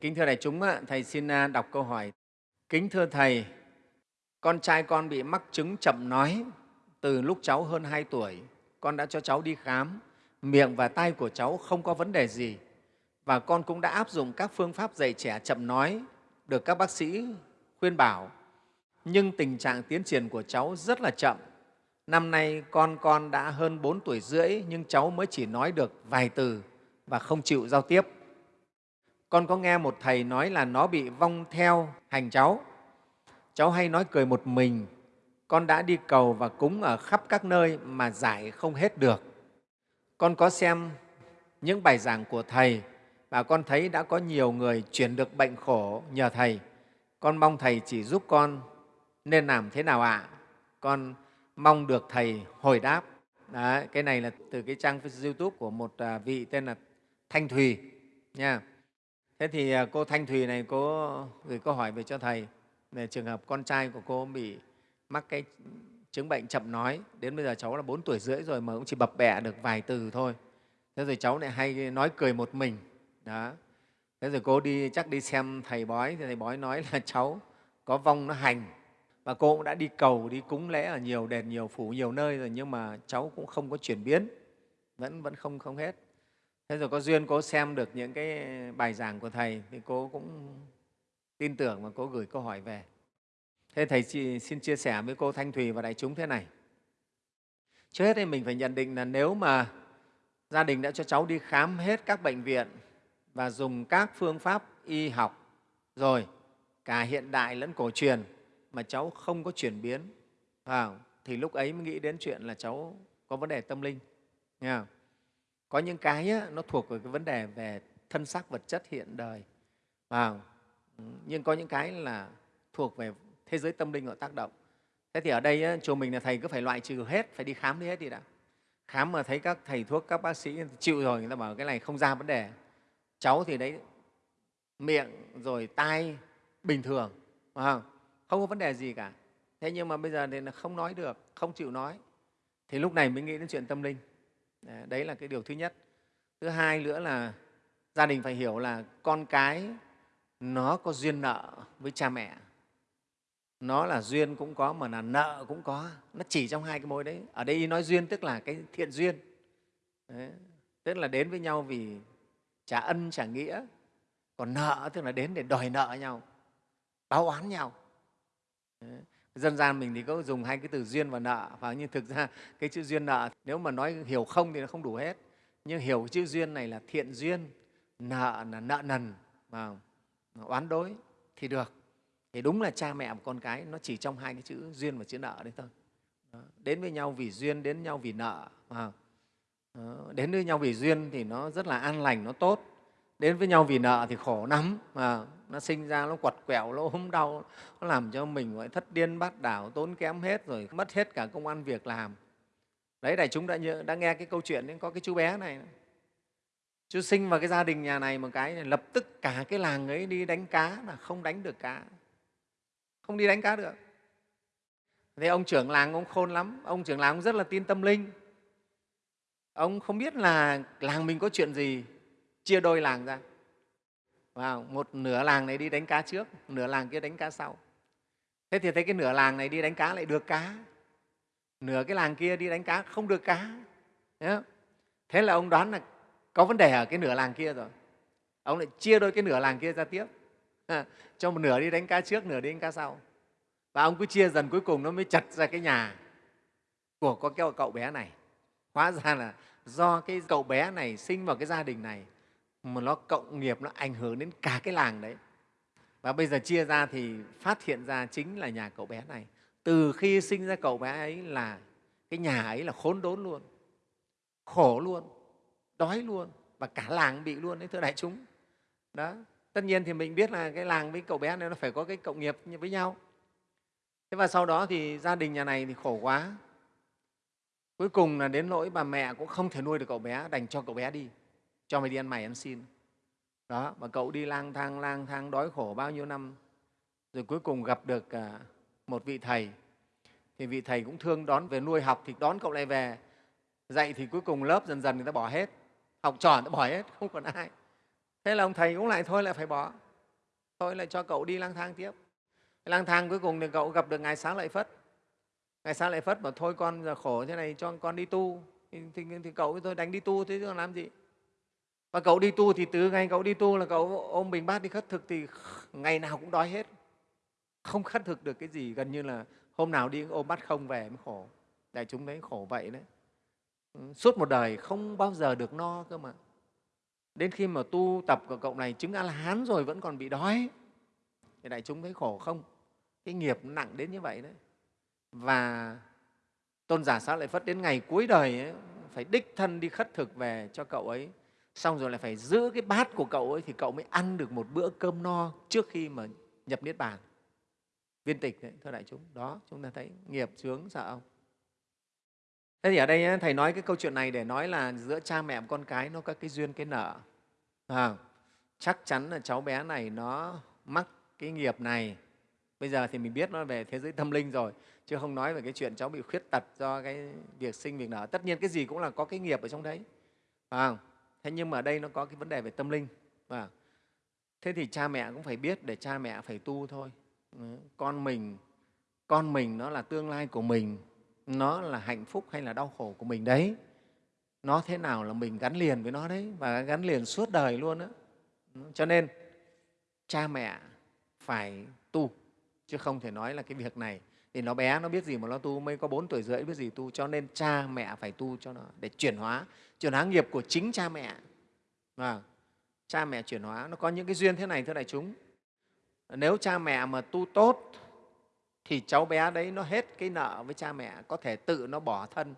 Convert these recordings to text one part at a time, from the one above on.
Kính thưa đại chúng, Thầy xin à, đọc câu hỏi. Kính thưa Thầy, con trai con bị mắc chứng chậm nói từ lúc cháu hơn 2 tuổi. Con đã cho cháu đi khám, miệng và tai của cháu không có vấn đề gì. Và con cũng đã áp dụng các phương pháp dạy trẻ chậm nói, được các bác sĩ khuyên bảo. Nhưng tình trạng tiến triển của cháu rất là chậm. Năm nay con con đã hơn 4 tuổi rưỡi nhưng cháu mới chỉ nói được vài từ và không chịu giao tiếp. Con có nghe một thầy nói là nó bị vong theo hành cháu. Cháu hay nói cười một mình. Con đã đi cầu và cúng ở khắp các nơi mà giải không hết được. Con có xem những bài giảng của Thầy và con thấy đã có nhiều người chuyển được bệnh khổ nhờ Thầy. Con mong Thầy chỉ giúp con nên làm thế nào ạ? À? Con mong được Thầy hồi đáp. Đấy, cái này là từ cái trang YouTube của một à, vị tên là Thanh Thùy. Nha. Thế thì à, cô Thanh Thùy này cô gửi câu hỏi về cho Thầy về trường hợp con trai của cô bị mắc cái chứng bệnh chậm nói. Đến bây giờ cháu là 4 tuổi rưỡi rồi mà cũng chỉ bập bẹ được vài từ thôi. Thế rồi cháu lại hay nói cười một mình. Đó. Thế rồi cô đi, chắc đi xem thầy bói, thì thầy bói nói là cháu có vong nó hành và cô cũng đã đi cầu, đi cúng lễ ở nhiều đền, nhiều phủ, nhiều nơi rồi nhưng mà cháu cũng không có chuyển biến, vẫn vẫn không không hết thế rồi có duyên cô xem được những cái bài giảng của thầy thì cô cũng tin tưởng và cô gửi câu hỏi về thế thầy xin chia sẻ với cô thanh thùy và đại chúng thế này trước hết thì mình phải nhận định là nếu mà gia đình đã cho cháu đi khám hết các bệnh viện và dùng các phương pháp y học rồi, cả hiện đại lẫn cổ truyền mà cháu không có chuyển biến vào, thì lúc ấy mới nghĩ đến chuyện là cháu có vấn đề tâm linh, nghe không? Có những cái á, nó thuộc về cái vấn đề về thân xác vật chất hiện đời. Vào nhưng có những cái là thuộc về thế giới tâm linh họ tác động. Thế thì ở đây á, chùa mình là thầy cứ phải loại trừ hết phải đi khám đi hết đi đã. Khám mà thấy các thầy thuốc các bác sĩ chịu rồi người ta bảo cái này không ra vấn đề. Cháu thì đấy miệng rồi tai bình thường không? không có vấn đề gì cả. Thế nhưng mà bây giờ thì là không nói được không chịu nói. Thì lúc này mới nghĩ đến chuyện tâm linh đấy là cái điều thứ nhất. Thứ hai nữa là gia đình phải hiểu là con cái nó có duyên nợ với cha mẹ. Nó là duyên cũng có mà là nợ cũng có. Nó chỉ trong hai cái mối đấy. Ở đây nói duyên tức là cái thiện duyên. Đấy. tức là đến với nhau vì trả ân, trả nghĩa. Còn nợ tức là đến để đòi nợ nhau, báo oán nhau. Đấy dân gian mình thì có dùng hai cái từ duyên và nợ và nhưng thực ra, cái chữ duyên nợ, nếu mà nói hiểu không thì nó không đủ hết nhưng hiểu chữ duyên này là thiện duyên, nợ là nợ nần và oán đối thì được thì đúng là cha mẹ và con cái nó chỉ trong hai cái chữ duyên và chữ nợ đấy thôi đó. đến với nhau vì duyên, đến nhau vì nợ, mà đó. đến với nhau vì duyên thì nó rất là an lành, nó tốt đến với nhau vì nợ thì khổ lắm. Mà nó sinh ra nó quặt quẹo nó ốm đau nó làm cho mình gọi thất điên bát đảo tốn kém hết rồi mất hết cả công ăn việc làm. Đấy đại chúng đã, nhớ, đã nghe cái câu chuyện có cái chú bé này. Chú sinh vào cái gia đình nhà này một cái này, lập tức cả cái làng ấy đi đánh cá là không đánh được cá. Không đi đánh cá được. Thế ông trưởng làng ông khôn lắm. Ông trưởng làng ông rất là tin tâm linh. Ông không biết là làng mình có chuyện gì chia đôi làng ra. Vào, một nửa làng này đi đánh cá trước, nửa làng kia đánh cá sau. Thế thì thấy cái nửa làng này đi đánh cá lại được cá. Nửa cái làng kia đi đánh cá không được cá. Thế là ông đoán là có vấn đề ở cái nửa làng kia rồi. Ông lại chia đôi cái nửa làng kia ra tiếp. Cho một nửa đi đánh cá trước, nửa đi đánh cá sau. Và ông cứ chia dần cuối cùng nó mới chặt ra cái nhà của có cái cậu bé này. Hóa ra là do cái cậu bé này sinh vào cái gia đình này mà nó cộng nghiệp, nó ảnh hưởng đến cả cái làng đấy. Và bây giờ chia ra thì phát hiện ra chính là nhà cậu bé này. Từ khi sinh ra cậu bé ấy là, cái nhà ấy là khốn đốn luôn, khổ luôn, đói luôn và cả làng bị luôn đấy, thưa đại chúng. Đó, tất nhiên thì mình biết là cái làng với cậu bé này nó phải có cái cộng nghiệp với nhau. Thế và sau đó thì gia đình nhà này thì khổ quá. Cuối cùng là đến nỗi bà mẹ cũng không thể nuôi được cậu bé, đành cho cậu bé đi cho mày đi ăn mày ăn xin. Đó mà cậu đi lang thang lang thang đói khổ bao nhiêu năm rồi cuối cùng gặp được à, một vị thầy. Thì vị thầy cũng thương đón về nuôi học thì đón cậu lại về. Dạy thì cuối cùng lớp dần dần người ta bỏ hết. Học trò người ta bỏ hết không còn ai. Thế là ông thầy cũng lại thôi lại phải bỏ. Thôi lại cho cậu đi lang thang tiếp. Lang thang cuối cùng thì cậu gặp được ngài xá lợi phất. Ngài xá lợi phất bảo thôi con giờ khổ thế này cho con đi tu. Thì, thì, thì cậu tôi đánh đi tu thế chứ làm gì? Và cậu đi tu thì từ ngày cậu đi tu là cậu ôm bình bát đi khất thực thì ngày nào cũng đói hết. Không khất thực được cái gì gần như là hôm nào đi ôm bát không về mới khổ. Đại chúng thấy khổ vậy đấy. Ừ, suốt một đời không bao giờ được no cơ mà. Đến khi mà tu tập của cậu này chứng a la hán rồi vẫn còn bị đói. Thì đại chúng thấy khổ không? Cái nghiệp nặng đến như vậy đấy. Và tôn giả xá lợi phất đến ngày cuối đời ấy, phải đích thân đi khất thực về cho cậu ấy xong rồi lại phải giữ cái bát của cậu ấy thì cậu mới ăn được một bữa cơm no trước khi mà nhập niết bàn. Viên tịch đấy, thưa đại chúng. Đó chúng ta thấy nghiệp chướng sợ không? Thế thì ở đây thầy nói cái câu chuyện này để nói là giữa cha mẹ và con cái nó có cái duyên cái nợ. À, chắc chắn là cháu bé này nó mắc cái nghiệp này. Bây giờ thì mình biết nó về thế giới tâm linh rồi chứ không nói về cái chuyện cháu bị khuyết tật do cái việc sinh việc nở tất nhiên cái gì cũng là có cái nghiệp ở trong đấy. À, thế nhưng mà ở đây nó có cái vấn đề về tâm linh. Và thế thì cha mẹ cũng phải biết để cha mẹ phải tu thôi. Ừ, con mình con mình nó là tương lai của mình, nó là hạnh phúc hay là đau khổ của mình đấy. Nó thế nào là mình gắn liền với nó đấy và gắn liền suốt đời luôn đó ừ, cho nên cha mẹ phải tu, chứ không thể nói là cái việc này thì nó bé, nó biết gì mà nó tu, mới có bốn tuổi rưỡi, biết gì tu, cho nên cha mẹ phải tu cho nó để chuyển hóa. Chuyển hóa nghiệp của chính cha mẹ. Và cha mẹ chuyển hóa, nó có những cái duyên thế này, thưa đại chúng. Nếu cha mẹ mà tu tốt, thì cháu bé đấy nó hết cái nợ với cha mẹ, có thể tự nó bỏ thân.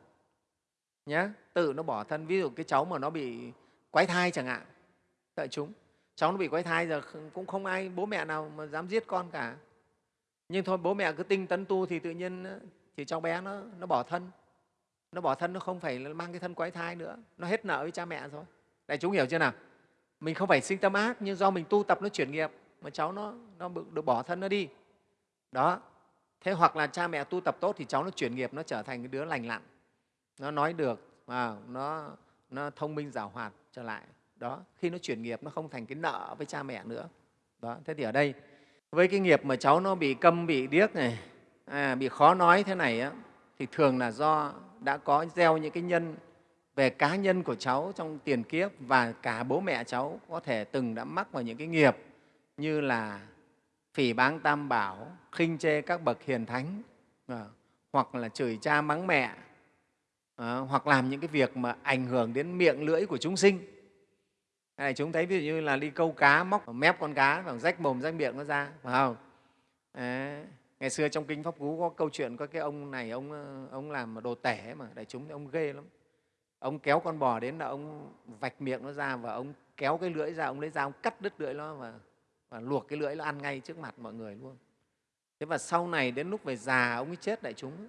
Nhé tự nó bỏ thân. Ví dụ cái cháu mà nó bị quái thai chẳng hạn. Đại chúng, cháu nó bị quái thai giờ cũng không ai, bố mẹ nào mà dám giết con cả nhưng thôi bố mẹ cứ tinh tấn tu thì tự nhiên ờ, thì cháu bé nó, nó bỏ thân. Nó bỏ thân nó không phải mang cái thân quái thai nữa. Nó hết nợ với cha mẹ rồi. Đại chúng hiểu chưa nào? Mình không phải sinh tâm ác nhưng do mình tu tập nó chuyển nghiệp mà cháu nó, nó được bỏ thân nó đi. Đó. Thế hoặc là cha mẹ tu tập tốt thì cháu nó chuyển nghiệp nó trở thành cái đứa lành lặn. Nó nói được à, nó, nó thông minh giảo hoạt trở lại. Đó. Khi nó chuyển nghiệp nó không thành cái nợ với cha mẹ nữa. Đó. Thế thì ở đây với cái nghiệp mà cháu nó bị câm bị điếc này à, bị khó nói thế này á, thì thường là do đã có gieo những cái nhân về cá nhân của cháu trong tiền kiếp và cả bố mẹ cháu có thể từng đã mắc vào những cái nghiệp như là phỉ báng tam bảo khinh chê các bậc hiền thánh à, hoặc là chửi cha mắng mẹ à, hoặc làm những cái việc mà ảnh hưởng đến miệng lưỡi của chúng sinh này chúng thấy ví dụ như là đi câu cá móc mép con cá và rách mồm rách miệng nó ra phải không? Đấy. ngày xưa trong kinh pháp cú có câu chuyện có cái ông này ông ờ, ông làm đồ tể mà đại chúng thì ông ghê lắm. Ông kéo con bò đến là ông vạch miệng nó ra và ông kéo cái lưỡi ra ông lấy dao ông cắt đứt lưỡi nó và, và luộc cái lưỡi nó ăn ngay trước mặt mọi người luôn. Thế và sau này đến lúc về già ông ấy chết đại chúng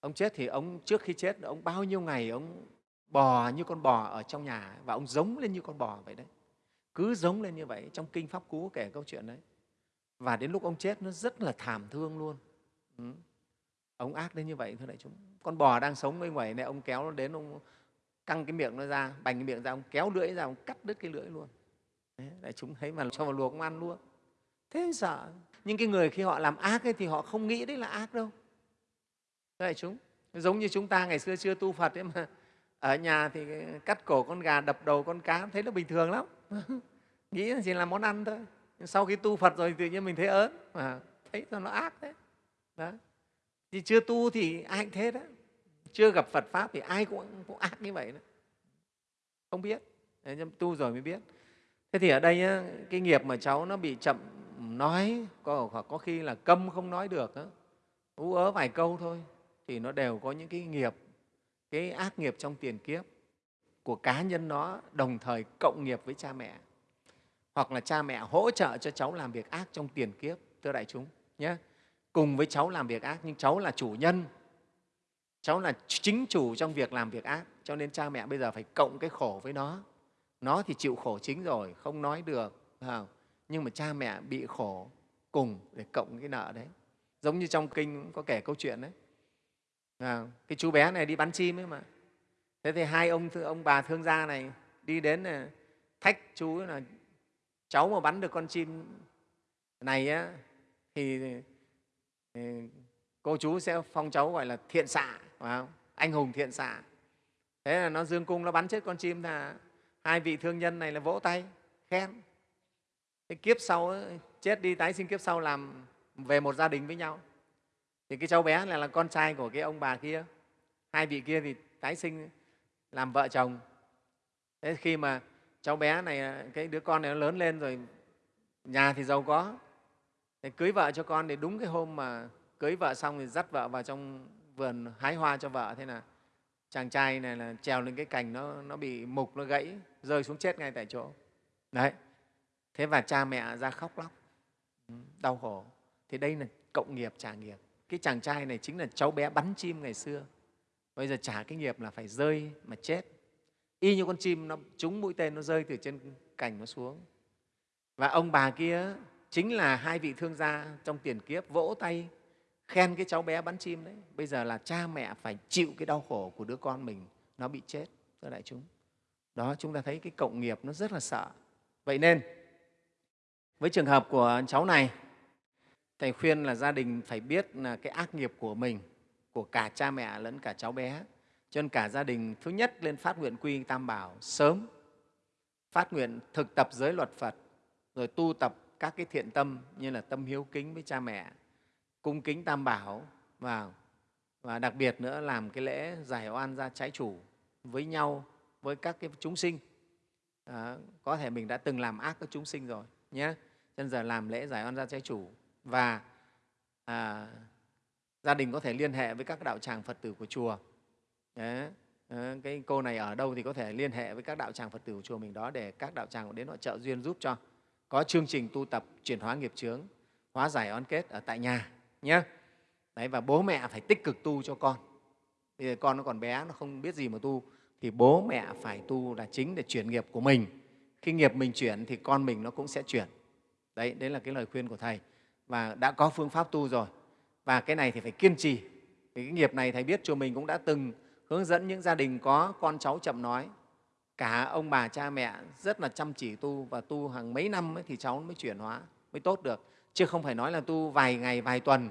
ông chết thì ông trước khi chết ông bao nhiêu ngày ông bò như con bò ở trong nhà và ông giống lên như con bò vậy đấy. Cứ giống lên như vậy trong kinh pháp cú kể câu chuyện đấy. Và đến lúc ông chết nó rất là thảm thương luôn. Ừ. ông ác đến như vậy thưa đại chúng. Con bò đang sống bên ngoài này ông kéo nó đến ông căng cái miệng nó ra bành cái miệng ra ông kéo lưỡi ra ông cắt đứt cái lưỡi luôn. Đấy, đại chúng thấy mà cho vào luộc ông ăn luôn. Thế sợ. Nhưng cái người khi họ làm ác ấy, thì họ không nghĩ đấy là ác đâu. Đại chúng giống như chúng ta ngày xưa chưa tu phật ấy mà ở nhà thì cắt cổ con gà đập đầu con cá thấy nó bình thường lắm. Nghĩ chỉ là món ăn thôi. Sau khi tu phật rồi tự nhiên mình thấy ớn. Mà thấy cho nó ác đấy đó. Thì chưa tu thì ai cũng thế đó. Chưa gặp phật pháp thì ai cũng, cũng ác như vậy đó. Không biết. Nhưng tu rồi mới biết. Thế thì ở đây cái nghiệp mà cháu nó bị chậm nói có, có khi là câm không nói được ú ớ vài câu thôi thì nó đều có những cái nghiệp cái ác nghiệp trong tiền kiếp của cá nhân nó đồng thời cộng nghiệp với cha mẹ. Hoặc là cha mẹ hỗ trợ cho cháu làm việc ác trong tiền kiếp, thưa đại chúng nhé. Cùng với cháu làm việc ác, nhưng cháu là chủ nhân. Cháu là chính chủ trong việc làm việc ác, cho nên cha mẹ bây giờ phải cộng cái khổ với nó. Nó thì chịu khổ chính rồi, không nói được không? nhưng mà cha mẹ bị khổ cùng để cộng cái nợ đấy. Giống như trong kinh có kể câu chuyện đấy à, cái chú bé này đi bắn chim ấy mà. Thế thì hai ông ông bà thương gia này đi đến ờ, thách chú là cháu mà bắn được con chim này á, thì, thì cô chú sẽ phong cháu gọi là thiện xạ phải không? anh hùng thiện xạ. Thế là nó dương cung nó bắn chết con chim là hai vị thương nhân này là vỗ tay khen. Cái kiếp sau ấy, chết đi tái sinh kiếp sau làm về một gia đình với nhau thì cái cháu bé này là con trai của cái ông bà kia. Hai vị kia thì tái sinh làm vợ chồng. Thế khi mà cháu bé này cái đứa con này nó lớn lên rồi nhà thì giàu có. Thì cưới vợ cho con thì đúng cái hôm mà cưới vợ xong thì dắt vợ vào trong vườn hái hoa cho vợ. Thế là chàng trai này là trèo lên cái cành nó, nó bị mục nó gãy rơi xuống chết ngay tại chỗ. Đấy. Thế và cha mẹ ra khóc lóc. Ừ, đau khổ. Thì đây là cộng nghiệp trả nghiệp cái chàng trai này chính là cháu bé bắn chim ngày xưa. Bây giờ trả cái nghiệp là phải rơi mà chết. Y như con chim nó, trúng mũi tên nó rơi từ trên cành nó xuống. Và ông bà kia chính là hai vị thương gia trong tiền kiếp, vỗ tay, khen cái cháu bé bắn chim đấy. Bây giờ là cha mẹ phải chịu cái đau khổ của đứa con mình, nó bị chết, thưa đại chúng. Đó, chúng ta thấy cái cộng nghiệp nó rất là sợ. Vậy nên, với trường hợp của cháu này thầy khuyên là gia đình phải biết là cái ác nghiệp của mình của cả cha mẹ lẫn cả cháu bé. Cho nên cả gia đình thứ nhất lên phát nguyện quy tam bảo sớm phát nguyện thực tập giới luật phật rồi tu tập các cái thiện tâm như là tâm hiếu kính với cha mẹ cung kính tam bảo và và đặc biệt nữa làm cái lễ giải oan gia trái chủ với nhau với các cái chúng sinh. À, có thể mình đã từng làm ác với chúng sinh rồi nhé. Chân giờ làm lễ giải oan gia trái chủ và à, gia đình có thể liên hệ với các đạo tràng phật tử của chùa. Đấy. Ờ, cái cô này ở đâu thì có thể liên hệ với các đạo tràng phật tử của chùa mình đó để các đạo tràng đến họ trợ duyên giúp cho. Có chương trình tu tập chuyển hóa nghiệp chướng hóa giải oan kết ở tại nhà nhé Đấy, và bố mẹ phải tích cực tu cho con. Bây giờ con nó còn bé nó không biết gì mà tu thì bố mẹ phải tu là chính để chuyển nghiệp của mình. Khi nghiệp mình chuyển thì con mình nó cũng sẽ chuyển. Đấy đấy là cái lời khuyên của thầy và đã có phương pháp tu rồi. Và cái này thì phải kiên trì. Thì cái nghiệp này thầy biết chùa mình cũng đã từng hướng dẫn những gia đình có con cháu chậm nói. Cả ông bà cha mẹ rất là chăm chỉ tu và tu hàng mấy năm ấy, thì cháu mới chuyển hóa mới tốt được. Chứ không phải nói là tu vài ngày vài tuần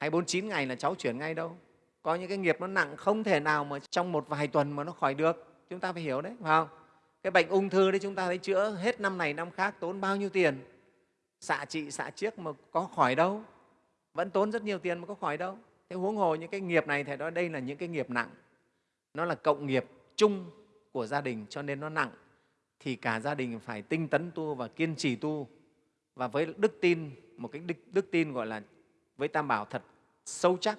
hay bốn chín ngày là cháu chuyển ngay đâu. Có những cái nghiệp nó nặng không thể nào mà trong một vài tuần mà nó khỏi được. Chúng ta phải hiểu đấy phải không? Cái bệnh ung thư đấy chúng ta thấy chữa hết năm này năm khác tốn bao nhiêu tiền xạ trị xạ chiếc mà có khỏi đâu. Vẫn tốn rất nhiều tiền mà có khỏi đâu. Thế huống hồ những cái nghiệp này thầy nói đây là những cái nghiệp nặng. Nó là cộng nghiệp chung của gia đình cho nên nó nặng. Thì cả gia đình phải tinh tấn tu và kiên trì tu. Và với đức tin một cái đức, đức tin gọi là với tam bảo thật sâu chắc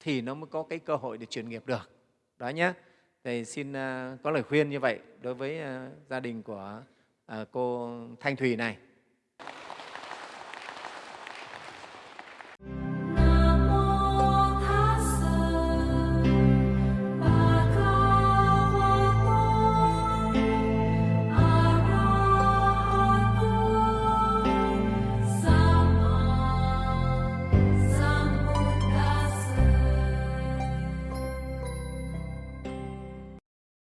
thì nó mới có cái cơ hội để chuyển nghiệp được. Đó nhé thầy xin uh, có lời khuyên như vậy đối với uh, gia đình của uh, cô thanh thùy này.